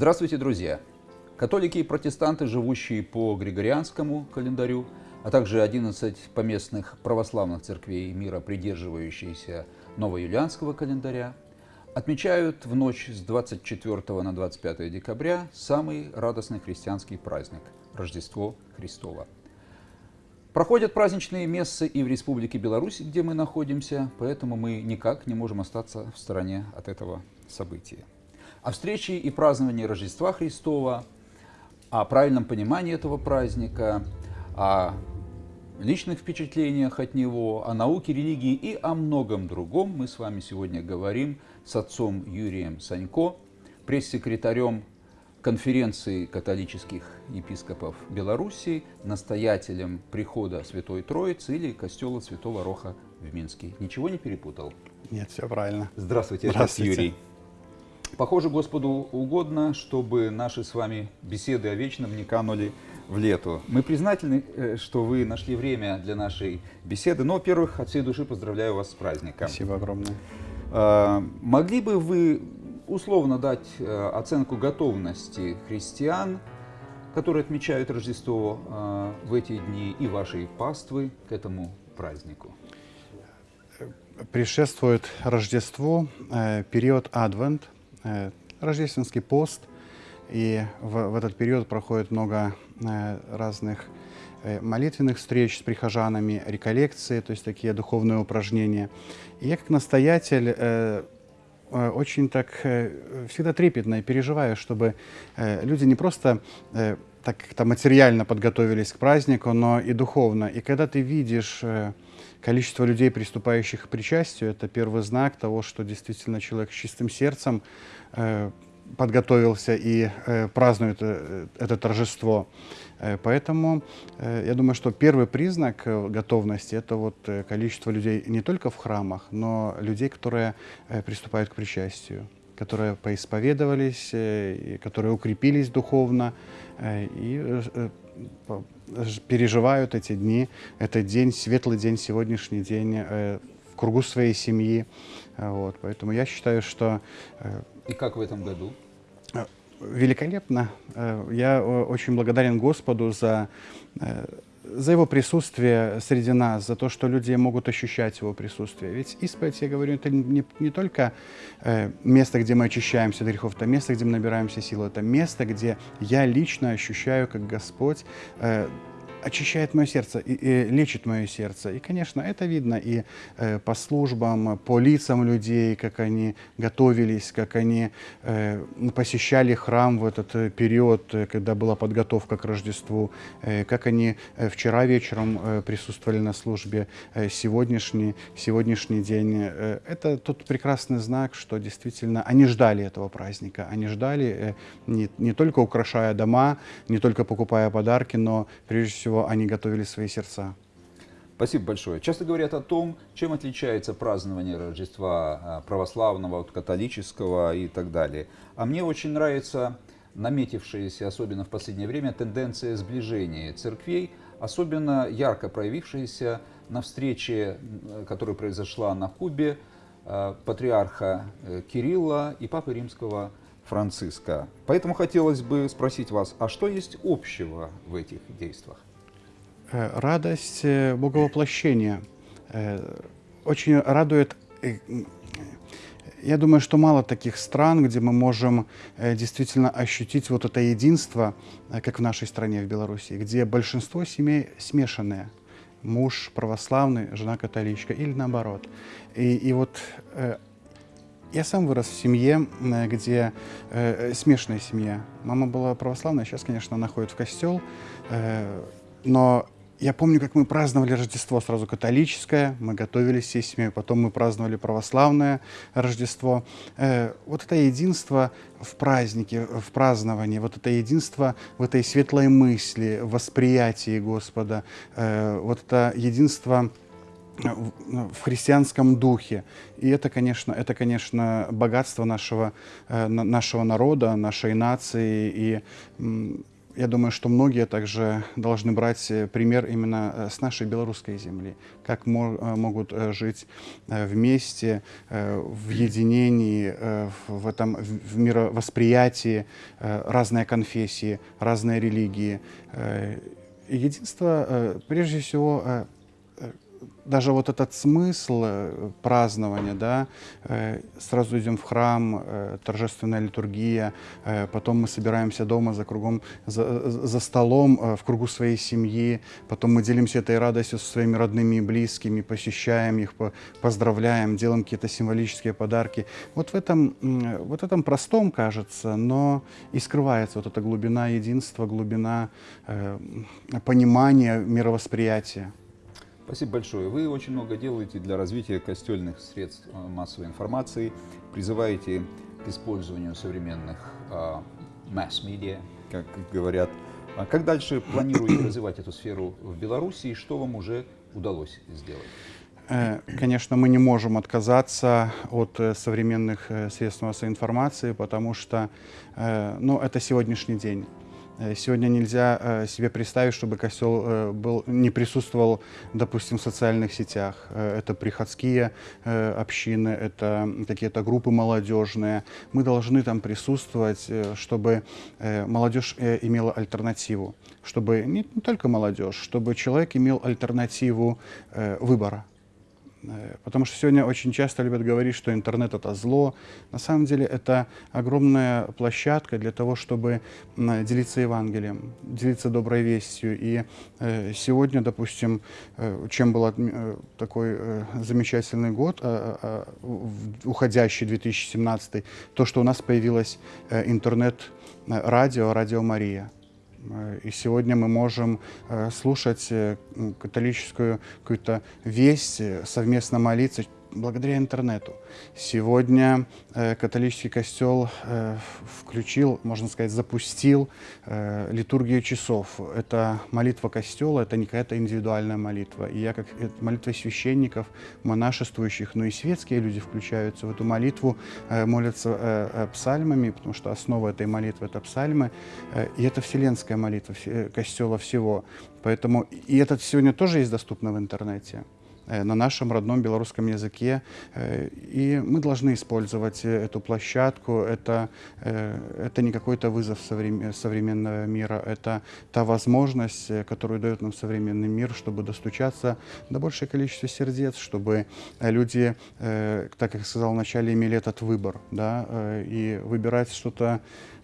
Здравствуйте, друзья! Католики и протестанты, живущие по Григорианскому календарю, а также 11 поместных православных церквей мира, придерживающиеся новоюлианского календаря, отмечают в ночь с 24 на 25 декабря самый радостный христианский праздник – Рождество Христово. Проходят праздничные мессы и в Республике Беларусь, где мы находимся, поэтому мы никак не можем остаться в стороне от этого события. О встрече и праздновании Рождества Христова, о правильном понимании этого праздника, о личных впечатлениях от него, о науке, религии и о многом другом мы с вами сегодня говорим с отцом Юрием Санько, пресс-секретарем конференции католических епископов Беларуси, настоятелем прихода Святой Троицы или костела Святого Роха в Минске. Ничего не перепутал? Нет, все правильно. Здравствуйте, Здравствуйте. отец Юрий. Похоже, Господу угодно, чтобы наши с вами беседы о вечном не канули в лету. Мы признательны, э, что вы нашли время для нашей беседы. Но, во-первых, от всей души поздравляю вас с праздником. Спасибо огромное. А, могли бы вы условно дать э, оценку готовности христиан, которые отмечают Рождество э, в эти дни, и вашей паствы к этому празднику? Предшествует Рождеству период Адвент, рождественский пост, и в, в этот период проходит много Э, разных э, молитвенных встреч с прихожанами, реколлекции, то есть такие духовные упражнения. И я как настоятель э, очень так всегда трепетно и переживаю, чтобы люди не просто так как-то материально подготовились к празднику, но и духовно. И когда ты видишь количество людей, приступающих к причастию, это первый знак того, что действительно человек с чистым сердцем подготовился и э, празднует э, это торжество. Э, поэтому э, я думаю, что первый признак э, готовности – это вот э, количество людей не только в храмах, но людей, которые э, приступают к причастию, которые поисповедовались, э, которые укрепились духовно э, и э, э, переживают эти дни, этот день, светлый день, сегодняшний день э, в кругу своей семьи. Вот, поэтому я считаю, что э, и как в этом году? Э, великолепно. Э, я э, очень благодарен Господу за, за Его присутствие среди нас, за то, что люди могут ощущать Его присутствие. Ведь исповедь, я говорю, это не, не только место, где мы очищаемся от грехов, это место, где мы набираемся силы, это место, где я лично ощущаю, как Господь очищает мое сердце и, и лечит мое сердце. И, конечно, это видно и э, по службам, по лицам людей, как они готовились, как они э, посещали храм в этот э, период, э, когда была подготовка к Рождеству, э, как они э, вчера вечером э, присутствовали на службе, э, сегодняшний, сегодняшний день. Э, это тот прекрасный знак, что действительно они ждали этого праздника, они ждали э, не, не только украшая дома, не только покупая подарки, но прежде всего всего они готовили свои сердца. Спасибо большое. Часто говорят о том, чем отличается празднование Рождества а, православного от католического и так далее. А мне очень нравится наметившаяся, особенно в последнее время, тенденция сближения церквей, особенно ярко проявившаяся на встрече, которая произошла на Кубе, а, патриарха э, Кирилла и папы римского Франциска. Поэтому хотелось бы спросить вас, а что есть общего в этих действиях? Э, радость э, боговоплощения. Э, очень радует я думаю, что мало таких стран, где мы можем действительно ощутить вот это единство, как в нашей стране, в Беларуси, где большинство семей смешанные. Муж православный, жена католичка или наоборот. И, и вот я сам вырос в семье, где э, смешанная семья. Мама была православная, сейчас, конечно, она ходит в костел, э, но я помню, как мы праздновали Рождество сразу католическое, мы готовились всей семьей, потом мы праздновали православное Рождество. Э, вот это единство в празднике, в праздновании, вот это единство в этой светлой мысли, в восприятии Господа, э, вот это единство в христианском духе. И это, конечно, это, конечно, богатство нашего, э, нашего народа, нашей нации. И я думаю, что многие также должны брать пример именно с нашей белорусской земли, как могут жить вместе, в единении, в этом в мировосприятии разные конфессии, разные религии. Единство, прежде всего, даже вот этот смысл э, празднования, да, э, сразу идем в храм, э, торжественная литургия, потом мы собираемся дома за кругом, за, за столом в кругу своей семьи, потом мы делимся этой радостью со своими родными и близкими, посещаем их, поздравляем, делаем какие-то символические подарки. Вот в этом, вот этом простом, кажется, но и скрывается вот эта глубина единства, глубина понимания, мировосприятия. Спасибо большое. Вы очень много делаете для развития костельных средств э, массовой информации, призываете к использованию современных масс-медиа, как говорят. А как дальше планируете развивать эту сферу в Беларуси и что вам уже удалось сделать? Э, конечно, мы не можем отказаться от э, современных средств массовой информации, потому что ну, это сегодняшний день. Э, сегодня нельзя э, себе представить, чтобы костел э, был, не присутствовал, допустим, в социальных сетях. Это приходские общины, это какие-то группы молодежные. Мы должны там присутствовать, чтобы молодежь имела альтернативу. Чтобы не, только молодежь, чтобы человек имел альтернативу выбора. Э, потому что сегодня очень часто любят говорить, что интернет это зло. На самом деле это огромная площадка для того, чтобы делиться Евангелием, делиться доброй вестью. И э, сегодня, допустим, э, чем был такой замечательный год, уходящий 2017, то, что у нас появилось интернет-радио, радио Мария. Э, и сегодня мы можем э, слушать э, католическую какую-то весть, совместно молиться благодаря интернету. Сегодня э, католический костел э, включил, можно сказать, запустил э, литургию часов. Это молитва костела, это не какая-то индивидуальная молитва. И я, как молитва священников, монашествующих, но и светские люди включаются в эту молитву, э, молятся э, э, псальмами, потому что основа этой молитвы — это псальмы. Э, и это вселенская молитва э, костела всего. Поэтому и это сегодня тоже есть доступно в интернете. Э, на нашем родном белорусском языке. Э, и мы должны использовать э, эту площадку. Это, это не какой-то вызов современного мира, это та возможность, которую дает нам современный мир, чтобы достучаться до большего количества сердец, чтобы люди, так как я сказал вначале, имели этот выбор, да, и выбирать что-то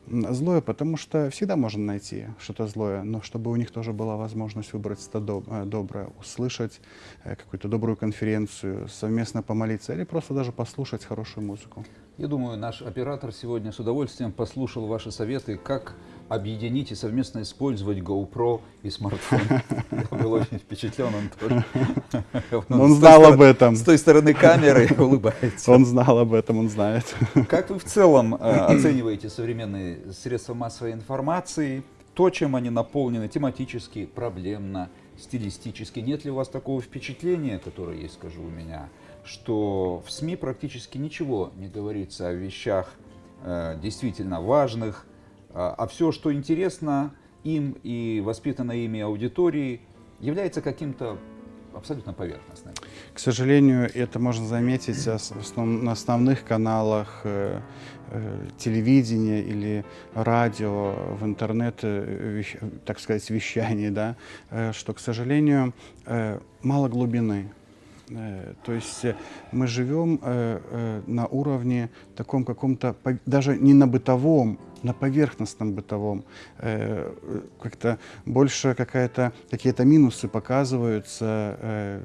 злое, потому что всегда можно найти что-то злое, но чтобы у них тоже была возможность выбрать что-то э, доброе, услышать э, какую-то добрую конференцию, совместно помолиться или просто даже послушать хорошую музыку. Я думаю, наш оператор сегодня с удовольствием послушал ваши советы, как объединить и совместно использовать GoPro и смартфон. Я был очень впечатлен, он тоже. Он знал об этом. С той стороны камеры улыбается. Он знал об этом, он знает. Как вы в целом э, оцениваете современные средства массовой информации? То, чем они наполнены тематически, проблемно, стилистически. Нет ли у вас такого впечатления, которое есть, скажу у меня, что в СМИ практически ничего не говорится о вещах э, действительно важных, а, а все, что интересно им и воспитанной ими аудитории, является каким-то абсолютно поверхностным. К сожалению, это можно заметить на основных каналах э, э, телевидения или радио, в интернет, э, так сказать, вещании, да, что, к сожалению, мало глубины. Э, то есть э, мы живем э, на уровне таком каком-то, даже не на бытовом, на поверхностном бытовом. Как-то больше какие-то минусы показываются,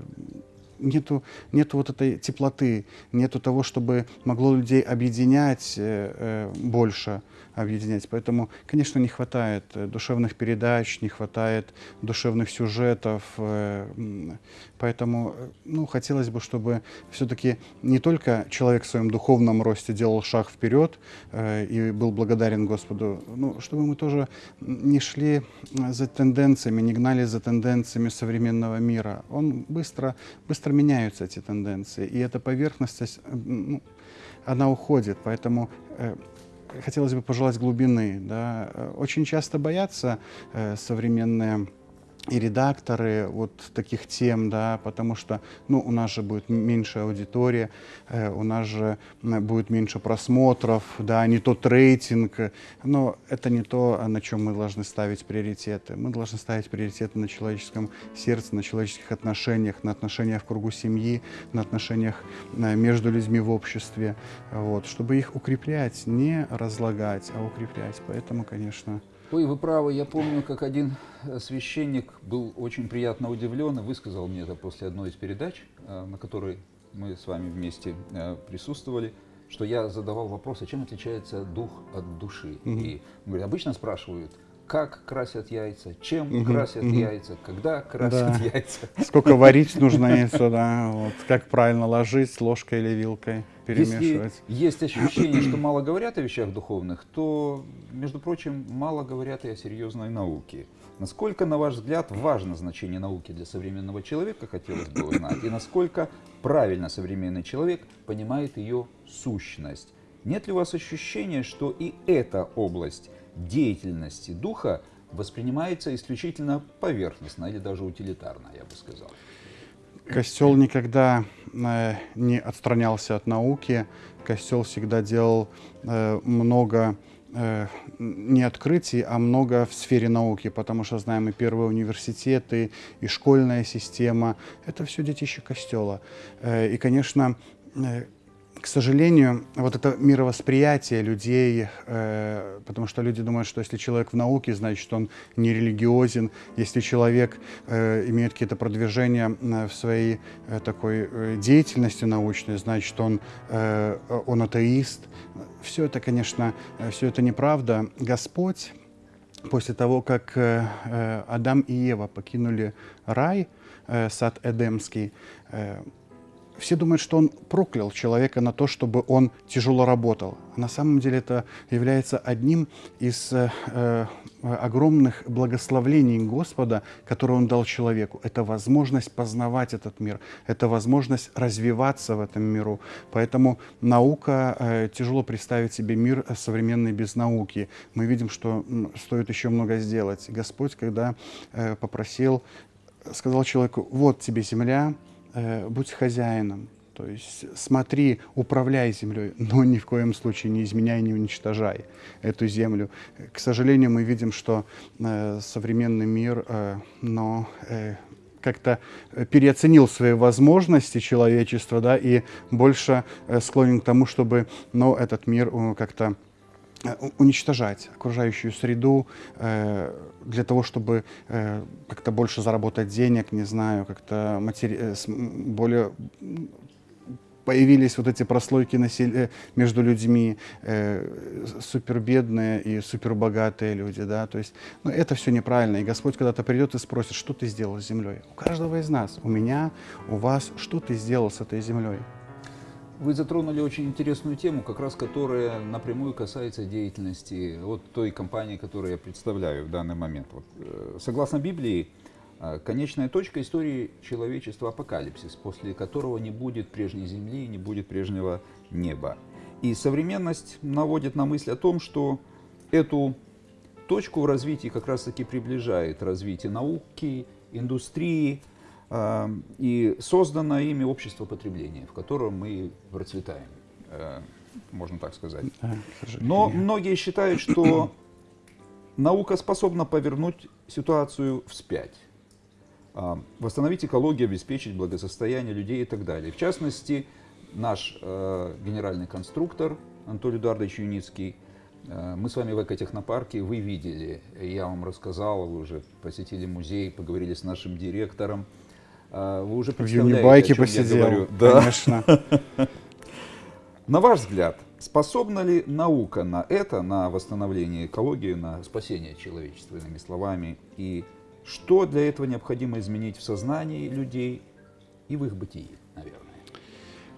нету, нету вот этой теплоты, нету того, чтобы могло людей объединять больше объединять. Поэтому, конечно, не хватает э, душевных передач, не хватает душевных сюжетов. Э, поэтому э, ну, хотелось бы, чтобы все-таки не только человек в своем духовном росте делал шаг вперед и был благодарен Господу, ну, чтобы мы тоже не шли за тенденциями, не гнали за тенденциями современного мира. Он быстро, быстро меняются, эти тенденции. И эта поверхность, ну, она уходит. Поэтому хотелось бы пожелать глубины. Да. Очень часто боятся э, современные и редакторы вот таких тем, да, потому что, ну, у нас же будет меньше аудитория, э, у нас же будет меньше просмотров, да, не тот рейтинг, но это не то, на чем мы должны ставить приоритеты. Мы должны ставить приоритеты на человеческом сердце, на человеческих отношениях, на отношениях в кругу семьи, на отношениях э, между людьми в обществе, вот, чтобы их укреплять, не разлагать, а укреплять. Поэтому, конечно, Ой, вы правы, я помню, как один э, священник был очень приятно удивлен и высказал мне это после одной из передач, э, на которой мы с вами вместе э, присутствовали, что я задавал вопрос, а чем отличается дух от души? Угу. И говорит, обычно спрашивают, как красят яйца, чем угу, красят угу. яйца, когда красят да. яйца. Сколько варить нужно яйцо, да, вот, как правильно ложить, ложкой или вилкой перемешивать. Если есть ощущение, что мало говорят о вещах духовных, то, между прочим, мало говорят и о серьезной науке. Насколько, на ваш взгляд, важно значение науки для современного человека, хотелось бы узнать, и насколько правильно современный человек понимает ее сущность? Нет ли у вас ощущения, что и эта область деятельности духа воспринимается исключительно поверхностно или даже утилитарно, я бы сказал. Костел никогда э, не отстранялся от науки. Костел всегда делал э, много э, не открытий, а много в сфере науки, потому что знаем и первые университеты, и школьная система. Это все детище Костела. И, конечно, к сожалению, вот это мировосприятие людей, э, потому что люди думают, что если человек в науке, значит, он не религиозен. Если человек э, имеет какие-то продвижения в своей э, такой э, деятельности научной, значит, он, э, он атеист. Все это, конечно, э, все это неправда. Господь после того, как э, э Адам и Ева покинули рай, э, сад Эдемский, э, все думают, что он проклял человека на то, чтобы он тяжело работал. А на самом деле это является одним из э, э, огромных благословлений Господа, которые Он дал человеку. Это возможность познавать этот мир, это возможность развиваться в этом миру. Поэтому наука, э, тяжело представить себе мир современный без науки. Мы видим, что стоит еще много сделать. Господь, когда э, попросил, сказал человеку, вот тебе земля, э, будь хозяином. То есть смотри, управляй землей, но ни в коем случае не изменяй, не уничтожай эту землю. К сожалению, мы видим, что э, современный мир, э, но э, как-то переоценил свои возможности человечества, да, и больше э, склонен к тому, чтобы, ну, этот мир э, как-то Э, уничтожать окружающую среду э, для того, чтобы э, как-то больше заработать денег, не знаю, как-то матери... Э, более появились вот эти прослойки насел... Э, между людьми, э, супербедные и супербогатые люди, да, то есть, ну, это все неправильно, и Господь когда-то придет и спросит, что ты сделал с землей? У каждого из нас, у меня, у вас, что ты сделал с этой землей? Вы затронули очень интересную тему, как раз которая напрямую касается деятельности вот той компании, которую я представляю в данный момент. Вот, э, согласно Библии, э, конечная точка истории человечества – апокалипсис, после которого не будет прежней земли, не будет прежнего неба. И современность наводит на мысль о том, что эту точку в развитии как раз-таки приближает развитие науки, индустрии, и создано ими общество потребления, в котором мы процветаем, э, можно так сказать. Но многие считают, что наука способна повернуть ситуацию вспять, восстановить экологию, обеспечить благосостояние людей и так далее. В частности, наш э, генеральный конструктор Анатолий Эдуардович Юницкий, э, мы с вами в экотехнопарке, вы видели, я вам рассказал, вы уже посетили музей, поговорили с нашим директором, вы уже представляете, В Юнибайке посидел, я говорю. Да. конечно. На ваш взгляд, способна ли наука на это, на восстановление экологии, на спасение человечества, иными словами? И что для этого необходимо изменить в сознании людей и в их бытии, наверное?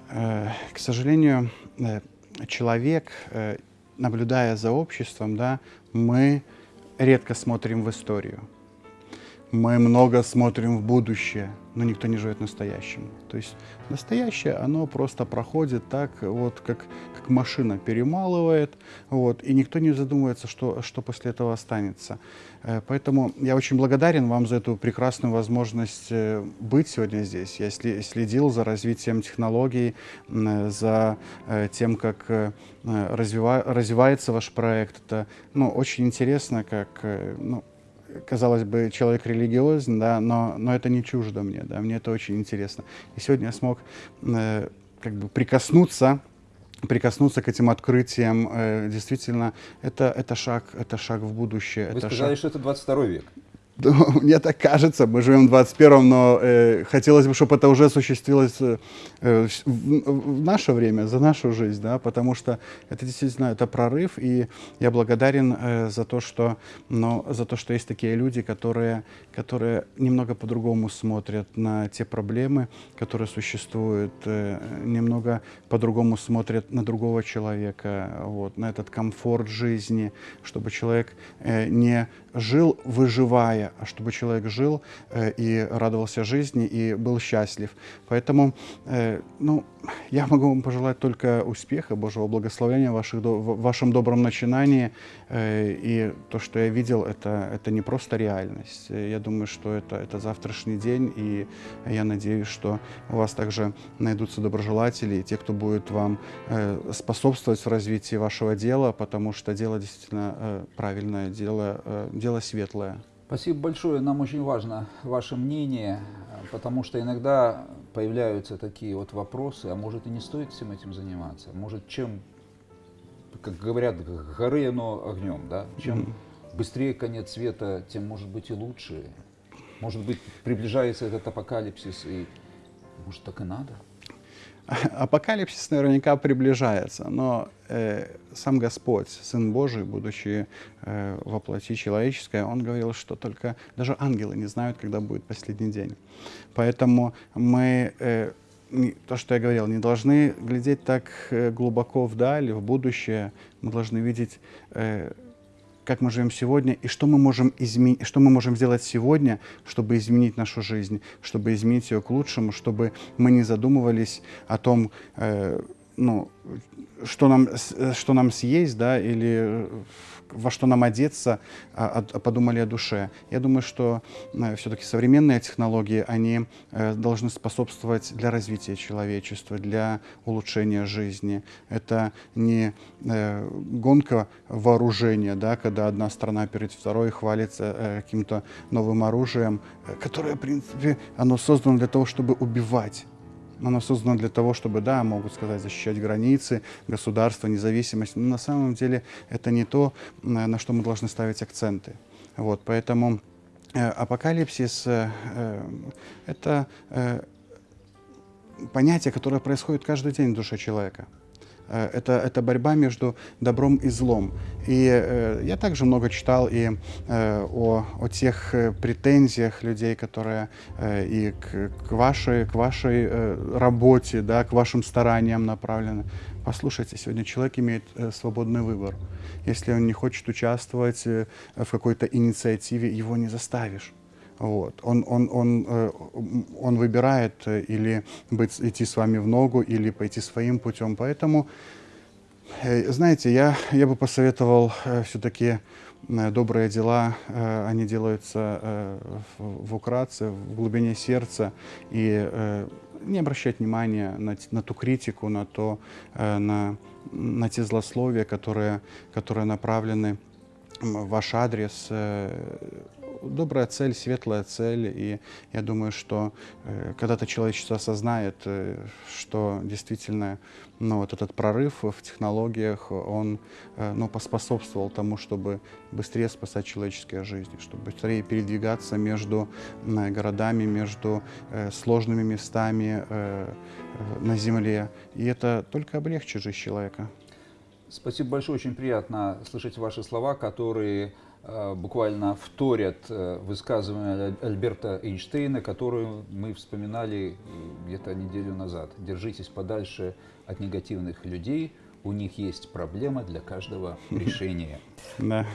Э, к сожалению, э, человек, э, наблюдая за обществом, да, мы редко смотрим в историю мы много смотрим в будущее, но никто не живет настоящим. То есть настоящее, оно просто проходит так, вот как, как машина перемалывает, вот, и никто не задумывается, что, что после этого останется. Э, поэтому я очень благодарен вам за эту прекрасную возможность э, быть сегодня здесь. Я следил за развитием технологий, за э, тем, как развивается ваш проект. Это ну, очень интересно, как ну, казалось бы, человек религиозный, да, но, но это не чуждо мне, да, мне это очень интересно. И сегодня я смог э, как бы прикоснуться прикоснуться к этим открытиям, э, действительно, это, это, шаг, это шаг в будущее. Вы это сказали, шаг... что это 22 век. Мне так кажется, мы живем в 21-м, но э, хотелось бы, чтобы это уже осуществилось э, в, в наше время, за нашу жизнь, да, потому что это действительно это прорыв, и я благодарен э, за то, что, но, за то, что есть такие люди, которые, которые немного по-другому смотрят на те проблемы, которые существуют, э, немного по-другому смотрят на другого человека, вот, на этот комфорт жизни, чтобы человек э, не жил, выживая, чтобы человек жил э, и радовался жизни и был счастлив. Поэтому, э, ну, я могу вам пожелать только успеха, Божьего благословения в, ваших, в вашем добром начинании. Э, и то, что я видел, это, это не просто реальность. Я думаю, что это, это завтрашний день, и я надеюсь, что у вас также найдутся доброжелатели, и те, кто будет вам способствовать в развитии вашего дела, потому что дело действительно правильное, дело, дело светлое. Спасибо большое. Нам очень важно ваше мнение, потому что иногда появляются такие вот вопросы, а может и не стоит всем этим заниматься? Может, чем, как говорят, горы оно огнем, да? Чем mm -hmm. быстрее конец света, тем может быть и лучше. Может быть, приближается этот апокалипсис, и может так и надо? Апокалипсис наверняка приближается, но э, сам Господь, Сын Божий, будучи э, во плоти человеческой, Он говорил, что только даже ангелы не знают, когда будет последний день. Поэтому мы, э, то, что я говорил, не должны глядеть так э, глубоко вдаль, в будущее, мы должны видеть э, как мы живем сегодня и что мы можем изменить, что мы можем сделать сегодня, чтобы изменить нашу жизнь, чтобы изменить ее к лучшему, чтобы мы не задумывались о том, э, ну, что нам, что нам съесть, да, или во что нам одеться, а, а подумали о душе. Я думаю, что э, все-таки современные технологии, они э, должны способствовать для развития человечества, для улучшения жизни. Это не э, гонка вооружения, да, когда одна страна перед второй хвалится каким-то новым оружием, которое, в принципе, оно создано для того, чтобы убивать. Оно создано для того, чтобы, да, могут сказать, защищать границы, государство, независимость. Но на самом деле это не то, на что мы должны ставить акценты. Вот, поэтому э, апокалипсис э, э, это э, понятие, которое происходит каждый день в душе человека. Э, это, это борьба между добром и злом. И э, я также много читал и э, о, о тех э, претензиях людей, которые э, и к, к вашей, к вашей э, работе, да, к вашим стараниям направлены. Послушайте, сегодня человек имеет э, свободный выбор. Если он не хочет участвовать э, в какой-то инициативе, его не заставишь. Вот. Он, он, он, э, он выбирает э, или быть, идти с вами в ногу, или пойти своим путем. Поэтому, э, знаете, я, я бы посоветовал все-таки добрые дела, они делаются в украдце, в глубине сердца, и не обращать внимания на, на ту критику, на, то, на, на те злословия, которые, которые направлены в ваш адрес добрая цель, светлая цель. И я думаю, что э, когда-то человечество осознает, э, что действительно ну, вот этот прорыв в технологиях, он э, ну, поспособствовал тому, чтобы быстрее спасать человеческие жизни, чтобы быстрее передвигаться между э, городами, между э, сложными местами э, на Земле. И это только облегчит жизнь человека. Спасибо большое, очень приятно слышать ваши слова, которые Э, буквально вторят э, высказывания Альберта Эйнштейна, которую мы вспоминали э, где-то неделю назад. Держитесь подальше от негативных людей, у них есть проблема для каждого решения. Да.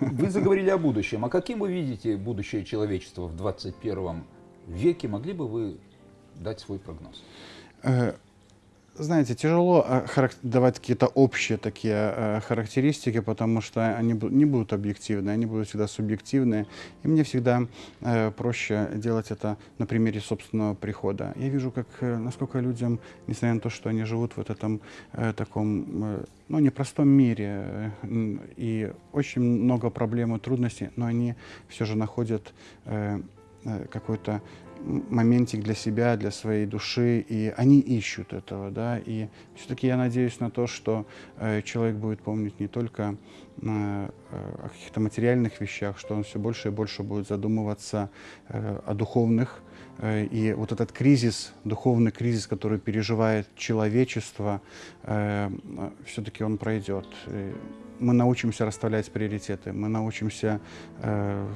Вы заговорили о будущем. А каким вы видите будущее человечества в 21 веке? Могли бы вы дать свой прогноз? Э, знаете, тяжело э, давать какие-то общие такие э, характеристики, потому что они не будут объективны, они будут всегда субъективны. И мне всегда э, проще делать это на примере собственного прихода. Я вижу, как, насколько людям, несмотря на то, что они живут в этом таком ну, непростом мире, и очень много проблем и трудностей, но они все же находят какой-то моментик для себя, для своей души, и они ищут этого, да, и все-таки я надеюсь на то, что э, человек будет помнить не только э, о каких-то материальных вещах, что он все больше и больше будет задумываться э, о духовных, э, и вот этот кризис, духовный кризис, который переживает человечество, э, все-таки он пройдет мы научимся расставлять приоритеты, мы научимся э,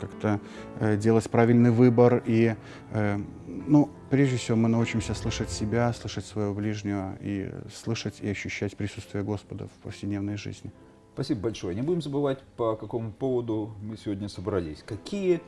как-то э, делать правильный выбор и, э, ну, прежде всего, мы научимся слышать себя, слышать своего ближнего и слышать и ощущать присутствие Господа в повседневной жизни. Спасибо большое. Не будем забывать, по какому поводу мы сегодня собрались. Какие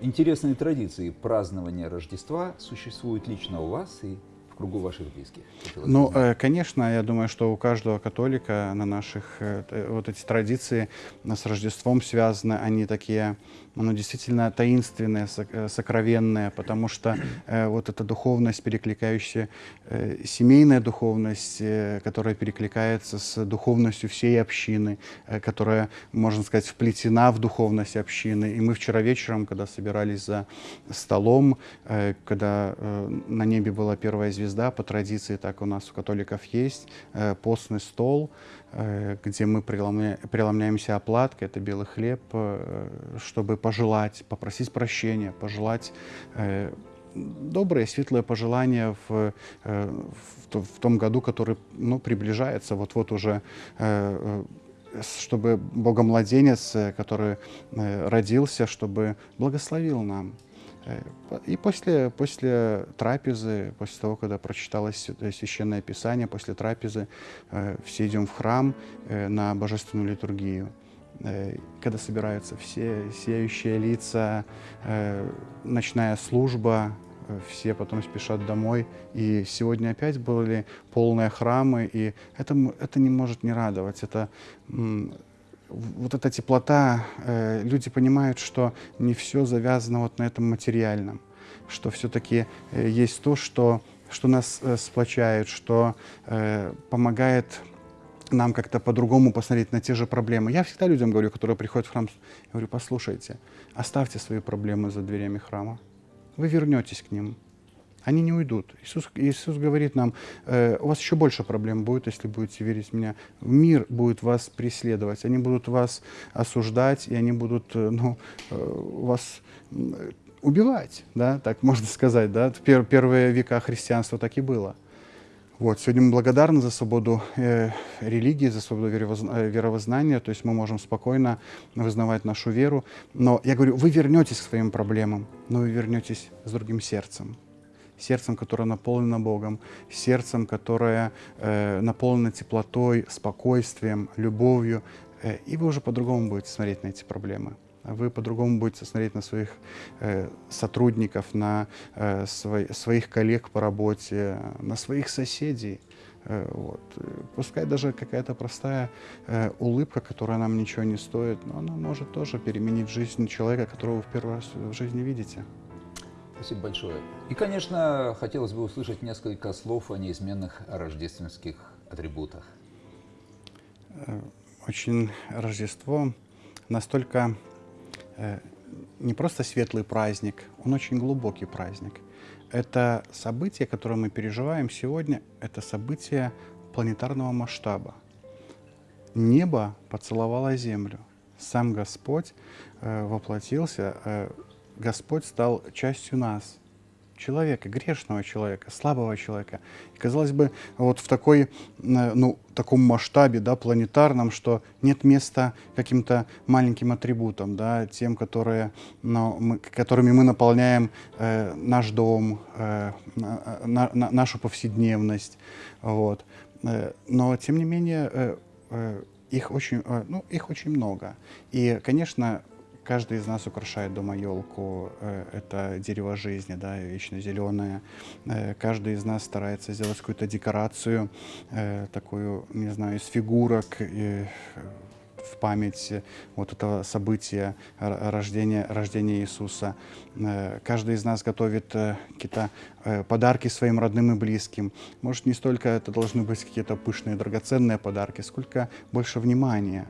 интересные традиции празднования Рождества существуют лично у вас и кругу ваших близких? Ну, э, конечно, я думаю, что у каждого католика на наших э, вот эти традиции с Рождеством связаны, они такие оно действительно таинственное, э, сокровенное, потому что э, вот эта духовность, перекликающаяся, э, семейная духовность, э, которая перекликается с духовностью всей общины, э, которая, можно сказать, вплетена в духовность общины. И мы вчера вечером, когда собирались за столом, э, когда э, на небе была первая звезда, по традиции так у нас у католиков есть, э, постный стол, Э, где мы преломляемся оплаткой, это белый хлеб, э, чтобы пожелать, попросить прощения, пожелать добрые, светлые пожелания в, в, в том году, который ну, приближается, вот-вот уже чтобы Богомладенец, который родился, чтобы благословил нам. И после, после трапезы, после того, когда прочиталось Священное Писание, после трапезы э, все идем в храм э, на Божественную литургию. Э, когда собираются все сияющие лица, ночная служба, все потом спешат домой. И сегодня опять были полные храмы, и это, это не может не радовать. Это вот эта теплота, э, люди понимают, что не все завязано вот на этом материальном, что все-таки э, есть то, что, что нас э, сплочает, что э, помогает нам как-то по-другому посмотреть на те же проблемы. Я всегда людям говорю, которые приходят в храм, говорю, послушайте, оставьте свои проблемы за дверями храма, вы вернетесь к ним, они не уйдут. Иисус, Иисус говорит нам, э, у вас еще больше проблем будет, если будете верить в Меня. Мир будет вас преследовать, они будут вас осуждать, и они будут э, ну, э, вас убивать, да, так можно сказать. Да? В пер первые века христианства так и было. Вот. Сегодня мы благодарны за свободу э, религии, за свободу э, веровознания, то есть мы можем спокойно вызнавать нашу веру. Но я говорю, вы вернетесь к своим проблемам, но вы вернетесь с другим сердцем сердцем, которое наполнено Богом, сердцем, которое э, наполнено теплотой, спокойствием, любовью, э, и вы уже по-другому будете смотреть на эти проблемы. Вы по-другому будете смотреть на своих э, сотрудников, на э, свой, своих коллег по работе, на своих соседей. Э, вот. Пускай даже какая-то простая э, улыбка, которая нам ничего не стоит, но она может тоже переменить жизнь человека, которого вы в первый раз в жизни видите. Спасибо большое. И, конечно, хотелось бы услышать несколько слов о неизменных рождественских атрибутах. Э, очень Рождество настолько э, не просто светлый праздник, он очень глубокий праздник. Это событие, которое мы переживаем сегодня, это событие планетарного масштаба. Небо поцеловало землю. Сам Господь э, воплотился, э, Господь стал частью нас, человека, грешного человека, слабого человека. И, казалось бы, вот в такой, э, ну, таком масштабе, да, планетарном, что нет места каким-то маленьким атрибутам, да, тем, которые, ну, мы, которыми мы наполняем э, наш дом, э, на, на, нашу повседневность. Вот. Э, но, тем не менее, э, э, их очень, э, ну, их очень много. И, конечно, каждый из нас украшает дома елку. Э, это дерево жизни, да, вечно зеленое. Э, каждый из нас старается сделать какую-то декорацию, э, такую, не знаю, из фигурок, в память вот этого события рождения, рождения Иисуса. Э, каждый из нас готовит э, какие-то э, подарки своим родным и близким. Может, не столько это должны быть какие-то пышные, драгоценные подарки, сколько больше внимания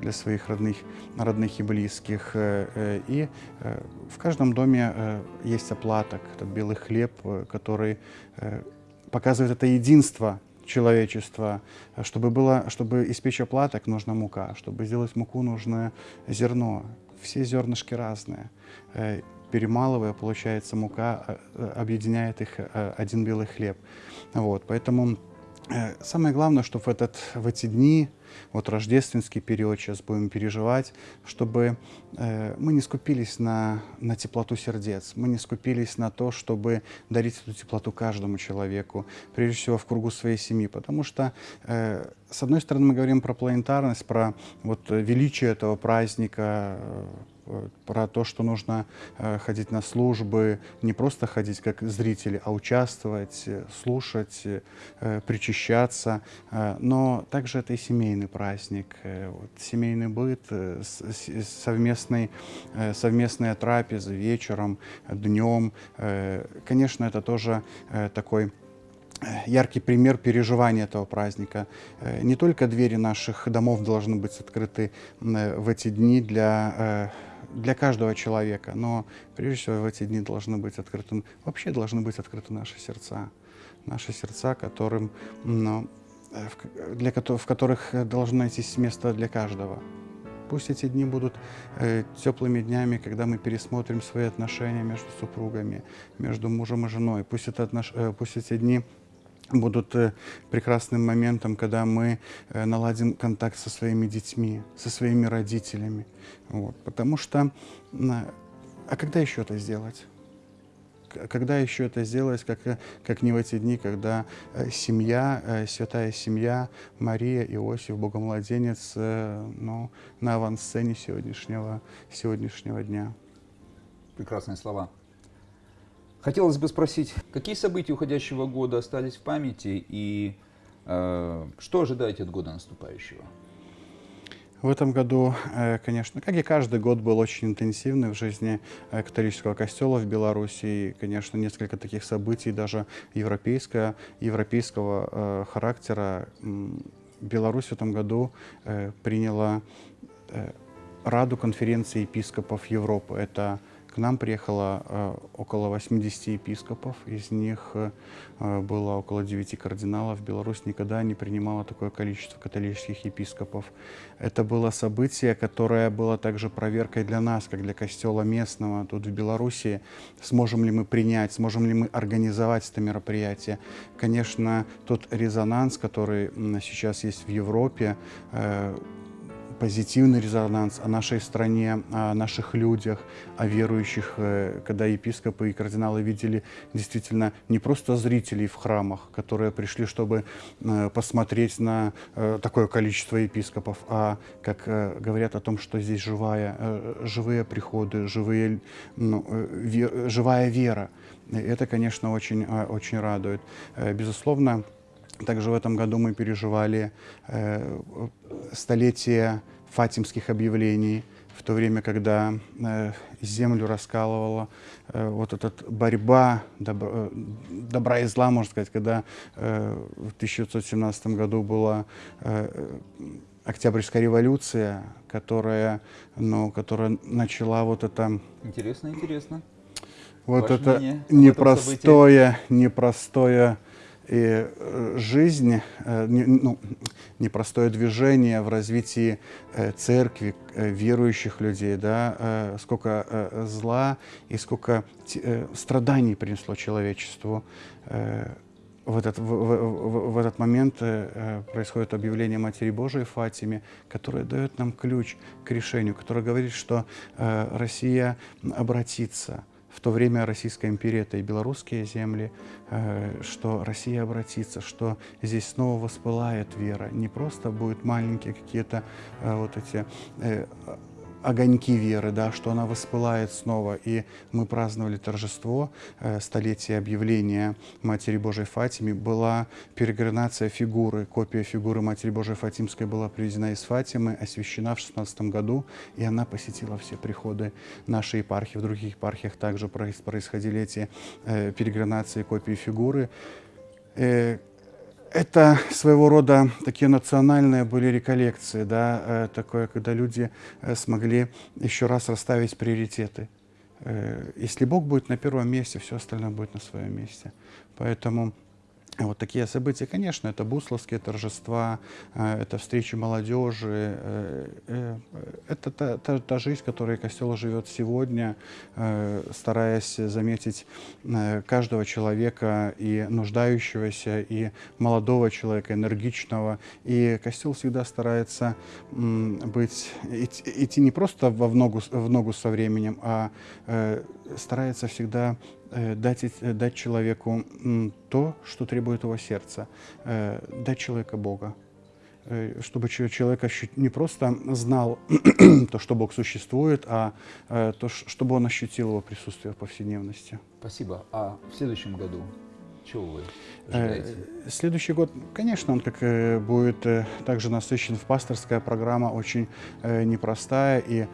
для своих родных, родных и близких. И в каждом доме есть оплаток, этот белый хлеб, который показывает это единство человечества. Чтобы, было, чтобы испечь оплаток, нужна мука. Чтобы сделать муку, нужно зерно. Все зернышки разные. Э, перемалывая, получается мука, э, э, объединяет их один белый хлеб. Вот, поэтому самое главное, чтобы в, этот, в эти дни вот рождественский период сейчас будем переживать, чтобы э, мы не скупились на, на теплоту сердец, мы не скупились на то, чтобы дарить эту теплоту каждому человеку, прежде всего в кругу своей семьи, потому что э, с одной стороны мы говорим про планетарность, про вот величие этого праздника, э, про то, что нужно э, ходить на службы, не просто ходить как зрители, а участвовать, слушать, э, причащаться. Но также это и семейный праздник, вот, семейный быт, совместный, совместная трапеза вечером, днем. Конечно, это тоже такой яркий пример переживания этого праздника. Не только двери наших домов должны быть открыты в эти дни для для каждого человека, но прежде всего в эти дни должны быть открыты, вообще должны быть открыты наши сердца, наши сердца, которым, ну, для, в которых должно найтись место для каждого. Пусть эти дни будут э, теплыми днями, когда мы пересмотрим свои отношения между супругами, между мужем и женой. Пусть, это отнош... э, пусть эти дни будут э, прекрасным моментом, когда мы э, наладим контакт со своими детьми, со своими родителями. Вот. Потому что, а когда еще это сделать? Когда еще это сделать, как, э, как не в эти дни, когда семья, святая семья, Мария, Иосиф, Богомладенец ну, на авансцене сегодняшнего, сегодняшнего дня. Прекрасные слова. Хотелось бы спросить, какие события уходящего года остались в памяти и э, что ожидаете от года наступающего? В этом году, э, конечно, как и каждый год, был очень интенсивный в жизни э, католического костела в Беларуси. И, конечно, несколько таких событий, даже европейского, европейского э, характера. Беларусь в этом году приняла Раду конференции епископов Европы. Это к нам приехало э, около 80 епископов, из них э, было около 9 кардиналов. Беларусь никогда не принимала такое количество католических епископов. Это было событие, которое было также проверкой для нас, как для костела местного тут в Беларуси. Сможем ли мы принять, сможем ли мы организовать это мероприятие. Конечно, тот резонанс, который сейчас есть в Европе, э, позитивный резонанс о нашей стране, о наших людях, о верующих, э, когда епископы и кардиналы видели действительно не просто зрителей в храмах, которые пришли, чтобы э, посмотреть на э, такое количество епископов, а как говорят о том, что здесь живая, живые приходы, живые, ну, живая вера. Это, конечно, очень, очень радует. Безусловно, также в этом году мы переживали э, столетие фатимских объявлений, в то время, когда э, землю раскалывала э, вот эта борьба добро, э, добра и зла, можно сказать, когда э, в 1917 году была э, Октябрьская революция, которая, ну, которая начала вот это... Интересно, интересно. Вот Ваше это непростое, непростое и э, жизнь, э, ну, непростое движение в развитии э, церкви, верующих людей, да, сколько зла и сколько страданий принесло человечеству. В этот, в, в, в этот момент происходит объявление Матери Божией Фатиме, которая дает нам ключ к решению, которая говорит, что Россия обратится, в то время Российская империя – это и белорусские земли, э, что Россия обратится, что здесь снова воспылает вера. Не просто будут маленькие какие-то э, вот эти э, огоньки веры, да, что она воспылает снова. И мы праздновали торжество э, столетия объявления Матери Божией Фатиме. Была перегранация фигуры, копия фигуры Матери Божией Фатимской была привезена из Фатимы, освящена в 16 году, и она посетила все приходы нашей епархии. В других епархиях также происходили эти э, перегранации копии фигуры. Э, это своего рода такие национальные были реколлекции, да, э, такое, когда люди э, смогли еще раз расставить приоритеты. Э, если Бог будет на первом месте, все остальное будет на своем месте. Поэтому вот такие события, конечно, это бусловские торжества, э, это встречи молодежи, э, э, это та, та, та жизнь, которой костел живет сегодня, стараясь заметить каждого человека и нуждающегося, и молодого человека, энергичного. И костел всегда старается быть, идти не просто в ногу, в ногу со временем, а старается всегда дать, э, дать человеку то, что требует его сердца, э, дать человека Бога чтобы человек не просто знал то, что Бог существует, а то, чтобы он ощутил его присутствие в повседневности. Спасибо. А в следующем году чего вы ожидаете? Следующий год, конечно, он как будет также насыщен в пасторская программа, очень непростая и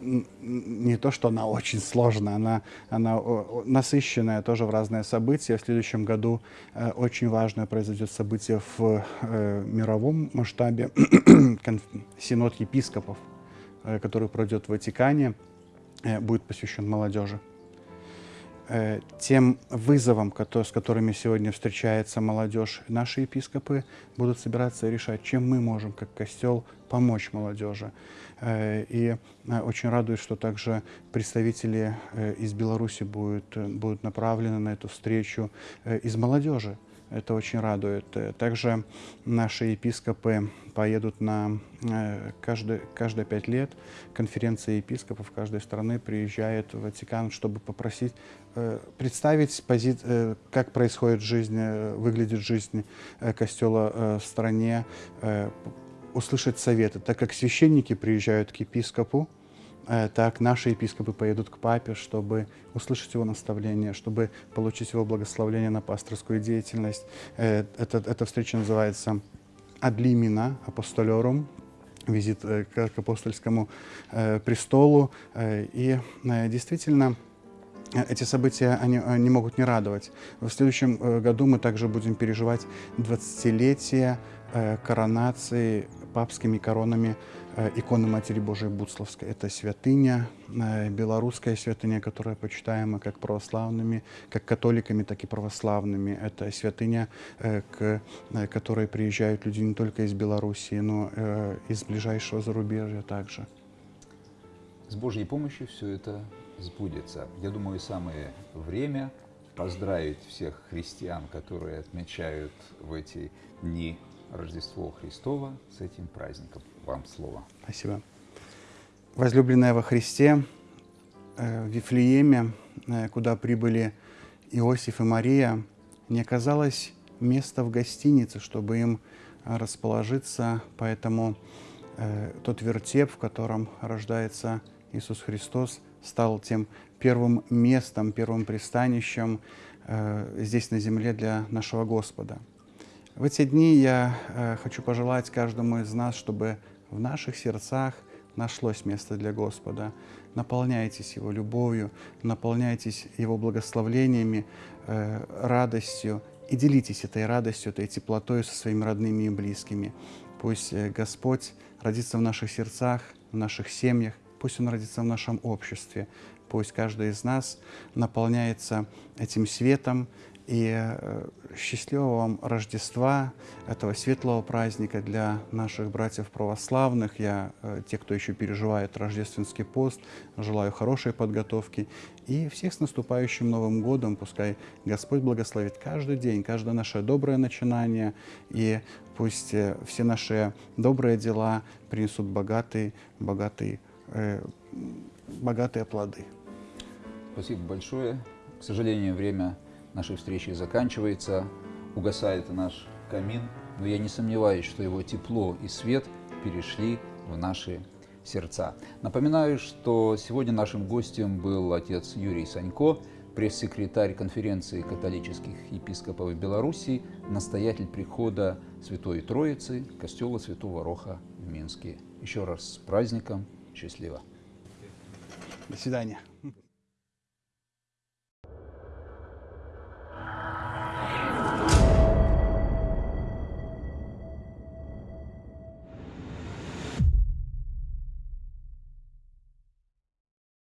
не то, что она очень сложная, она, она насыщенная тоже в разные события. В следующем году э, очень важное произойдет событие в э, мировом масштабе, синод епископов, э, который пройдет в Ватикане, будет посвящен молодежи. Э, тем вызовам, с которыми сегодня встречается молодежь, наши епископы будут собираться решать, чем мы можем, как костел, помочь молодежи. Э, и э, очень радует, что также представители из Беларуси будут, будут направлены на эту встречу из молодежи. Это очень радует. Также наши епископы поедут на каждые, каждые пять лет конференция епископов каждой страны приезжает в Ватикан, чтобы попросить Э, представить, пози... Э, как происходит жизнь, э, выглядит жизнь костела в стране, услышать советы. Так как священники приезжают к епископу, так наши епископы поедут к папе, чтобы услышать его наставление, чтобы получить его благословение на пасторскую деятельность. Эта, эта встреча называется «Адлимина апостолерум», визит к апостольскому престолу. И действительно, эти события они, не могут не радовать. В следующем э, году мы также будем переживать 20-летие э, коронации папскими коронами э, иконы Матери Божией Буцловской. Это святыня, белорусская святыня, которая почитаема как православными, как католиками, так и православными. Это святыня, к которой приезжают люди не только из Белоруссии, но из ближайшего зарубежья также. С Божьей помощью все это сбудется. Я думаю, самое время поздравить всех христиан, которые отмечают в эти дни Рождество Христова с этим праздником. Вам слово. Спасибо. Возлюбленная во Христе, э, в Вифлееме, э, куда прибыли Иосиф и Мария, не оказалось места в гостинице, чтобы им расположиться, поэтому э, тот вертеп, в котором рождается Иисус Христос, стал тем первым местом, первым пристанищем здесь на земле для нашего Господа. В эти дни я э, хочу пожелать каждому из нас, чтобы в наших сердцах нашлось место для Господа. Наполняйтесь Его любовью, наполняйтесь Его благословлениями, э, радостью и делитесь этой радостью, этой теплотой со своими родными и близкими. Пусть э, Господь родится в наших сердцах, в наших семьях, пусть он родится в нашем обществе, пусть каждый из нас наполняется этим светом, и э, счастливого вам Рождества, этого светлого праздника для наших братьев православных. Я, э, те, кто еще переживает рождественский пост, желаю хорошей подготовки. И всех с наступающим Новым годом. Пускай Господь благословит каждый день, каждое наше доброе начинание. И пусть э, все наши добрые дела принесут богатый, богатый э, богатые плоды. Спасибо большое. К сожалению, время нашей встречи заканчивается. Угасает наш камин, но я не сомневаюсь, что его тепло и свет перешли в наши сердца. Напоминаю, что сегодня нашим гостем был отец Юрий Санько, пресс-секретарь конференции католических епископов Беларуси, настоятель прихода Святой Троицы, костела Святого Роха в Минске. Еще раз с праздником, счастливо! До свидания.